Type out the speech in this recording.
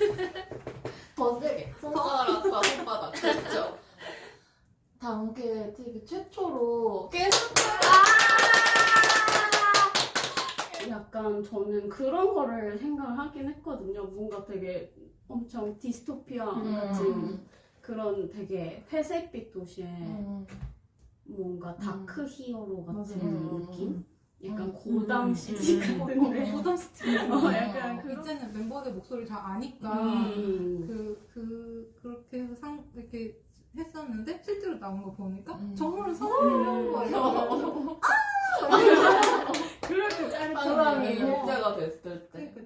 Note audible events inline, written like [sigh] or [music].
[laughs] 더 세게 손가락과 손바닥 그렇죠 단계 되게 최초로 계속 약간 저는 그런 거를 생각을 하긴 했거든요. 뭔가 되게 엄청 디스토피아 같은 음. 그런 되게 회색빛 도시에 음. 뭔가 다크 히어로 같은 맞아요. 느낌? 약간 음. 고담 음. 시티 음. 같은데 부담 스틱. 그런- 이제는 멤버들 목소리 잘 아니까 음. 그, 그, 그렇게 해서 상, 이렇게 했었는데 실제로 나온 거 보니까 음. 정말 사람이라는 거예요. 그렇게 짜릿한 사람이 어. 일제가 됐을 때 그러니까